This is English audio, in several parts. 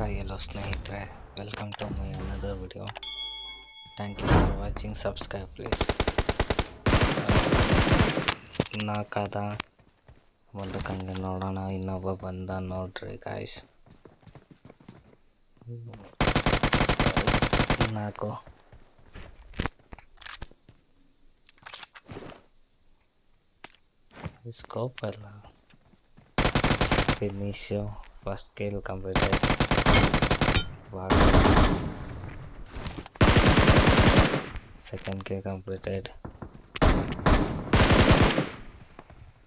हाय दोस्तों ಸ್ನೇಹಿತರೆ welcome to my another video thank you for watching subscribe please ಇನ್ನ ಕದ ಒಂದು ಕಂದ ನೋಡೋಣ ಇನ್ನ ಒಬ್ಬ ಬಂದನ ನೋಡ್ ರೀ ಗಾಯ್ಸ್ ಇನ್ನಾಕೋ scope ಆಯಲ್ಲ finish first skill complete 10 kill completed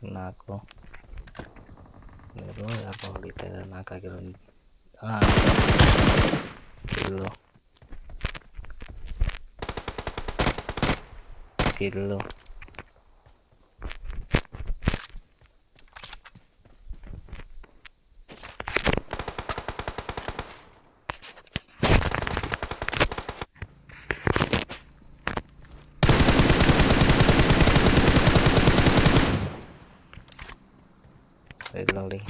nako meron na ako ulit na nakagiron ah kilo lo very loudly.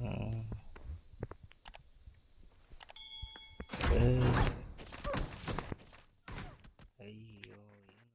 Hmm. Uh.